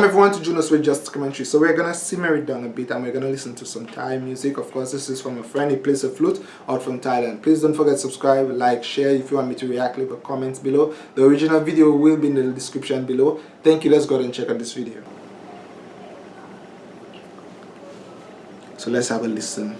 Welcome everyone to Junos with Just Commentary. So we're gonna simmer it down a bit and we're gonna listen to some Thai music. Of course, this is from a friend, he plays a flute out from Thailand. Please don't forget to subscribe, like, share. If you want me to react, leave a comment below. The original video will be in the description below. Thank you, let's go ahead and check out this video. So let's have a listen.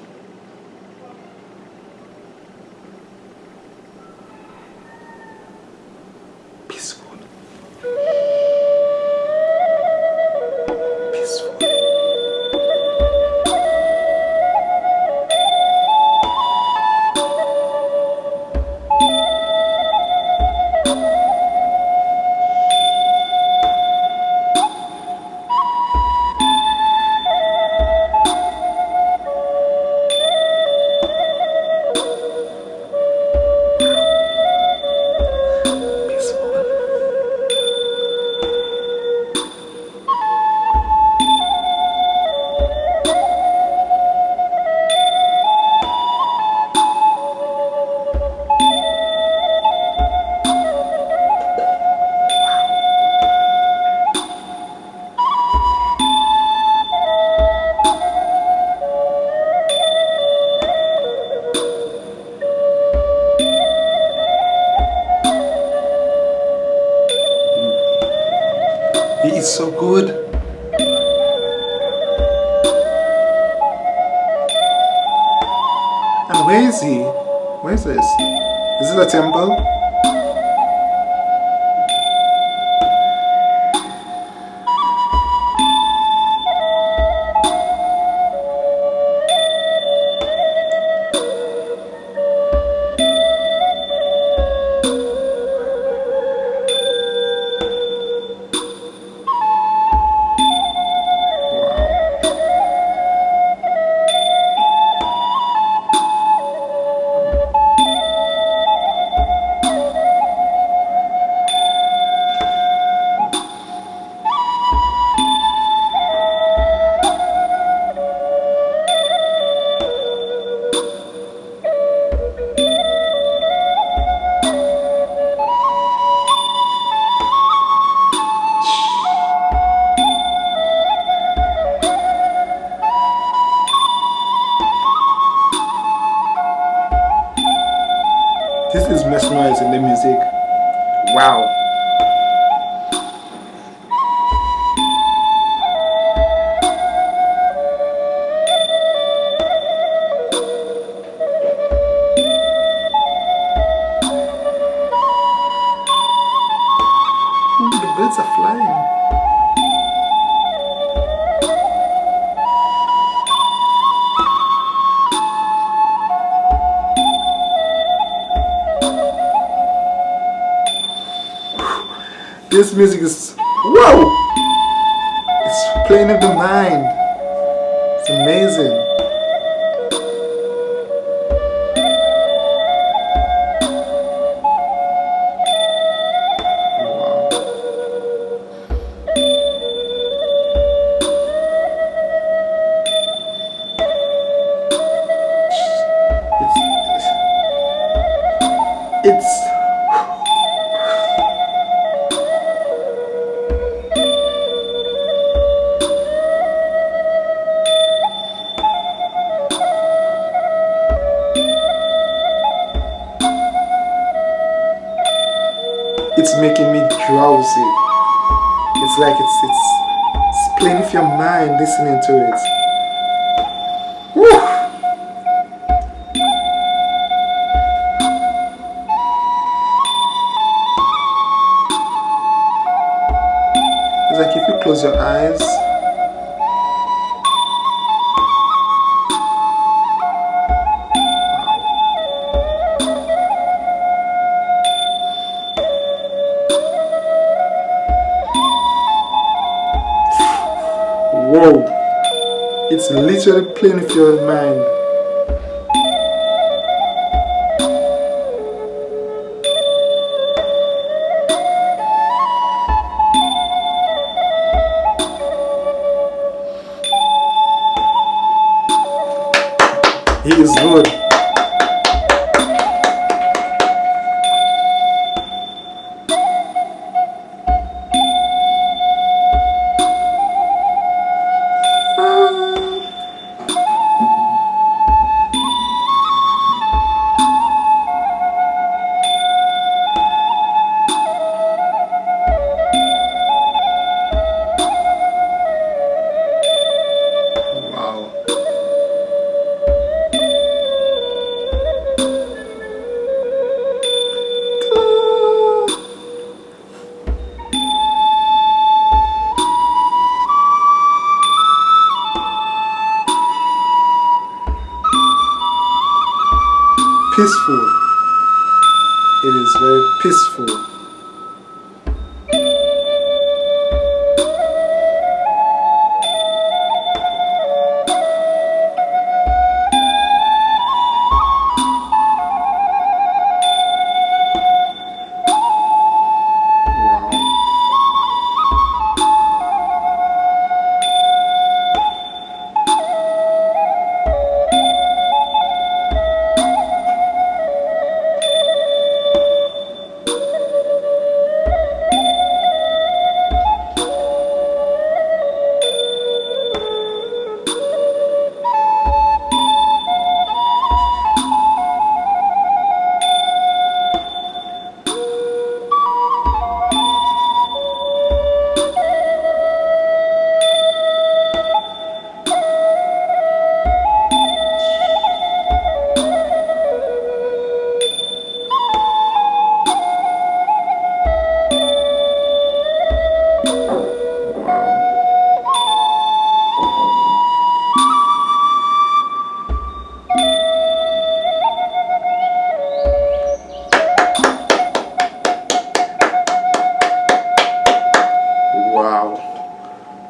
Is so good. And where is he? Where is this? Is it a temple? Wow. This music is wow! It's playing in the mind. It's amazing. It's making me drowsy. It's like it's it's, it's playing with your mind listening to it. Woo! It's like if you close your eyes It's literally playing with your mind. Peaceful. It is very peaceful.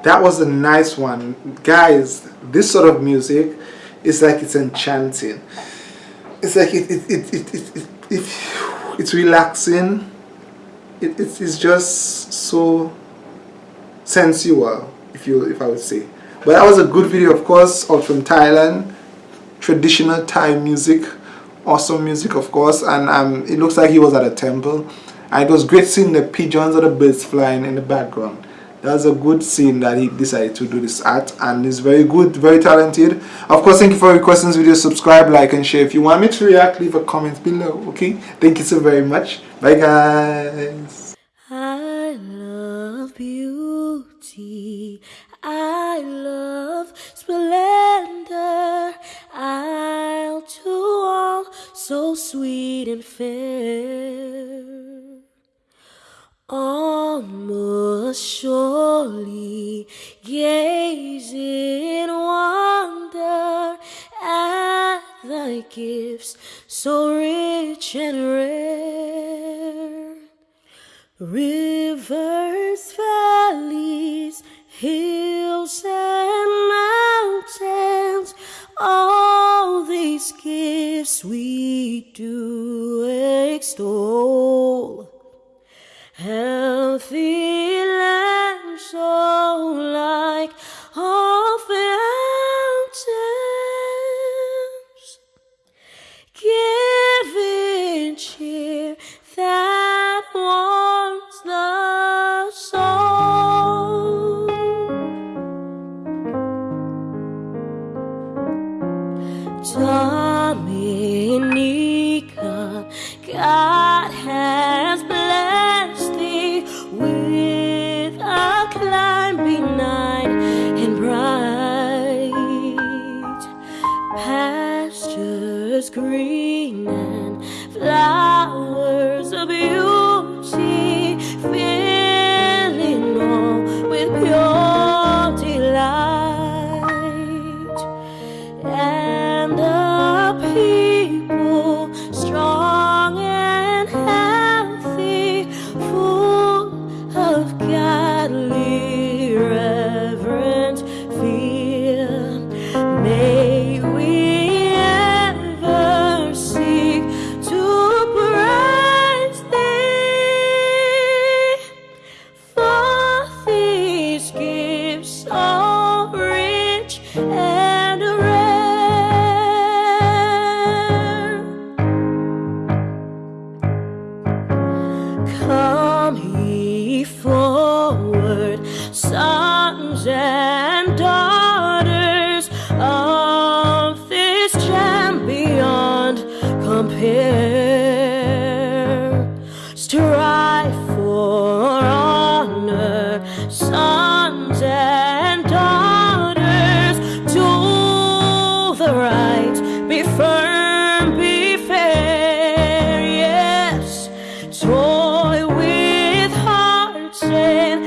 That was a nice one. Guys this sort of music is like it's enchanting. It's like it, it, it, it, it, it, it it's relaxing. It, it's, it's just so sensual if you if I would say. But that was a good video of course out from Thailand. Traditional Thai music awesome music of course. And um, it looks like he was at a temple. And it was great seeing the pigeons or the birds flying in the background that's a good scene that he decided to do this at and he's very good very talented. Of course thank you for requesting this video. Subscribe like and share if you want me to react. Leave a comment below okay? Thank you so very much. Bye guys. I love beauty. I love splendor. I'll do all so sweet and fair almost surely gaze in wonder at thy gifts so rich and rare. Rivers valleys hills and mountains all these gifts we do extol healthy green and flowers of beauty compare. Strive for honor, sons and daughters. Do the right, be firm, be fair. Yes, toy with hearts and